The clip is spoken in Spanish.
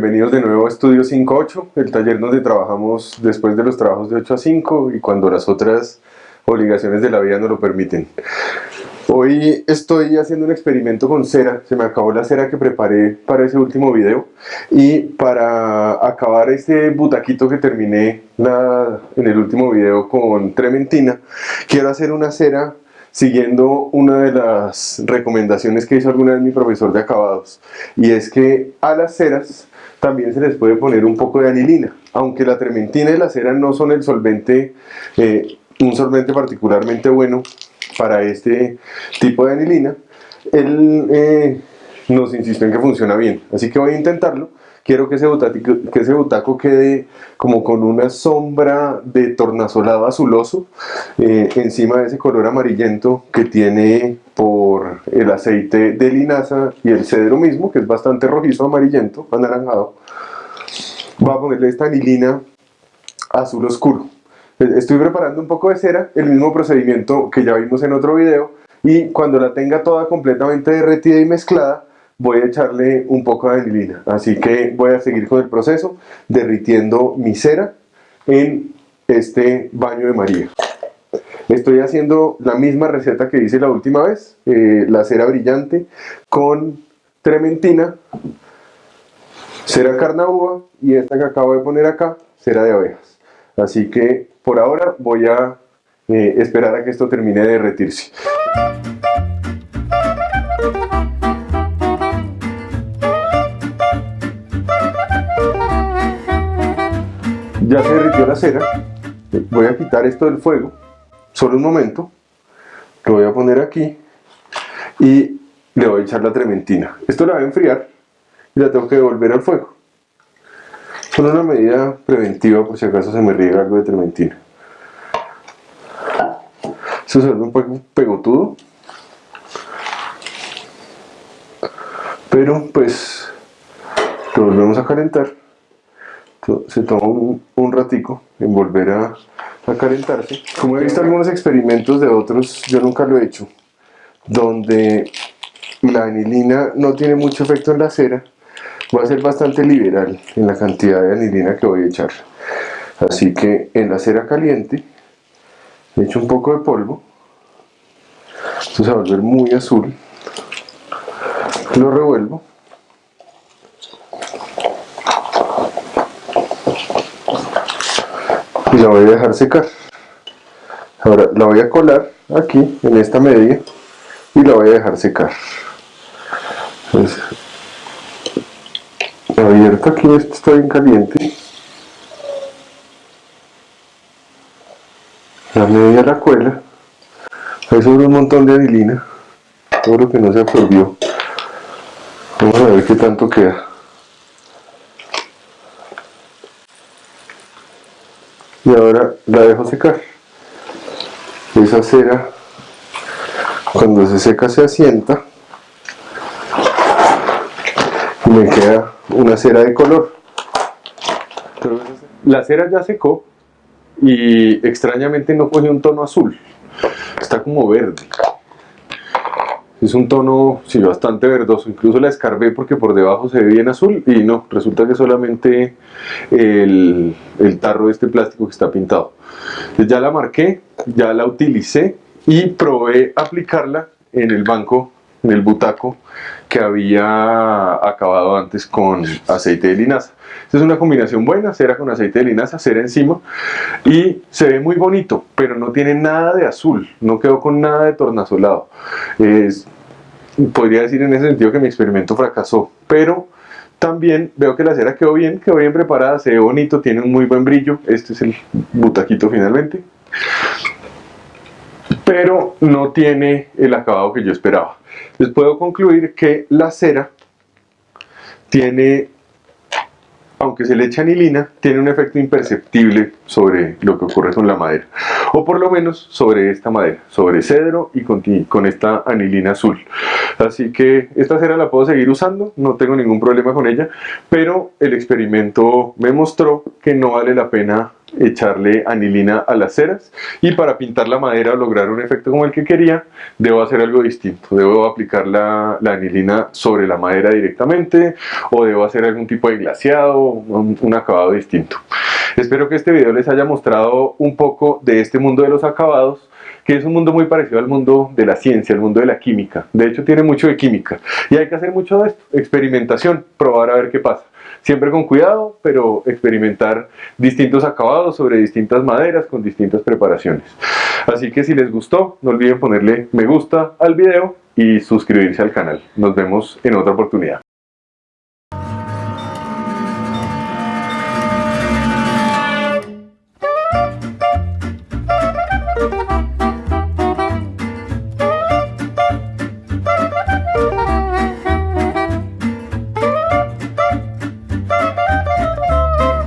bienvenidos de nuevo a Estudio 5.8, el taller donde trabajamos después de los trabajos de 8 a 5 y cuando las otras obligaciones de la vida nos lo permiten. Hoy estoy haciendo un experimento con cera, se me acabó la cera que preparé para ese último video y para acabar este butaquito que terminé en el último video con trementina, quiero hacer una cera siguiendo una de las recomendaciones que hizo alguna vez mi profesor de acabados y es que a las ceras también se les puede poner un poco de anilina aunque la trementina y la cera no son el solvente eh, un solvente particularmente bueno para este tipo de anilina. Él eh, nos insistió en que funciona bien así que voy a intentarlo quiero que ese, butaco, que ese butaco quede como con una sombra de tornasolado azuloso eh, encima de ese color amarillento que tiene por el aceite de linaza y el cedro mismo, que es bastante rojizo, amarillento, anaranjado. Voy a ponerle esta anilina azul oscuro. Estoy preparando un poco de cera, el mismo procedimiento que ya vimos en otro video, y cuando la tenga toda completamente derretida y mezclada, voy a echarle un poco de anilina. Así que voy a seguir con el proceso derritiendo mi cera en este baño de María. Estoy haciendo la misma receta que hice la última vez, eh, la cera brillante con trementina, cera carnaúba y esta que acabo de poner acá, cera de abejas. Así que por ahora voy a eh, esperar a que esto termine de derretirse. Ya se derritió la cera voy a quitar esto del fuego solo un momento lo voy a poner aquí y le voy a echar la trementina. Esto la voy a enfriar y la tengo que devolver al fuego. Solo una medida preventiva por si acaso se me riega algo de trementina. Se vuelve un poco pegotudo. Pero pues lo volvemos a calentar se toma un, ratico en volver a, calentarse. Como he visto algunos experimentos de otros, yo nunca lo he hecho, donde la anilina no tiene mucho efecto en la cera, voy a ser bastante liberal en la cantidad de anilina que voy a echar. Así que en la cera caliente, echo un poco de polvo, esto se va a volver muy azul, lo revuelvo y la voy a dejar secar. Ahora la voy a colar aquí en esta media y la voy a dejar secar. Entonces, abierto aquí esto está bien caliente. La media la cuela. Ahí sobre un montón de anilina todo lo que no se absorbió. Vamos a ver qué tanto queda y ahora la dejo secar. Esa cera cuando se seca se asienta. Y me queda una cera de color. La cera ya secó y extrañamente no coge un tono azul. Está como verde es un tono sí, bastante verdoso, incluso la escarbé porque por debajo se ve bien azul y no, resulta que solamente el, el tarro de este plástico que está pintado. ya la marqué, ya la utilicé y probé aplicarla en el banco, el butaco que había acabado antes con aceite de linaza. Esta es una combinación buena, cera con aceite de linaza, cera encima y se ve muy bonito, pero no tiene nada de azul, no quedó con nada de tornasolado. Es, podría decir en ese sentido que mi experimento fracasó, pero también veo que la cera quedó bien, quedó bien preparada, se ve bonito, tiene un muy buen brillo, este es el butaquito finalmente, pero no tiene el acabado que yo esperaba. Les puedo concluir que la cera tiene, aunque se le echa anilina, tiene un efecto imperceptible sobre lo que ocurre con la madera. O por lo menos sobre esta madera, sobre cedro y con, con esta anilina azul. Así que esta cera la puedo seguir usando, no tengo ningún problema con ella, pero el experimento me mostró que no vale la pena echarle anilina a las ceras y para pintar la madera o lograr un efecto como el que quería, debo hacer algo distinto. Debo aplicar la, anilina sobre la madera directamente o debo hacer algún tipo de glaseado, un, un acabado distinto. Espero que este video les haya mostrado un poco de este mundo de los acabados que es un mundo muy parecido al mundo de la ciencia, al mundo de la química. De hecho, tiene mucho de química. Y hay que hacer mucho de esto, experimentación, probar a ver qué pasa. Siempre con cuidado, pero experimentar distintos acabados sobre distintas maderas con distintas preparaciones. Así que si les gustó, no olviden ponerle me gusta al video y suscribirse al canal. Nos vemos en otra oportunidad.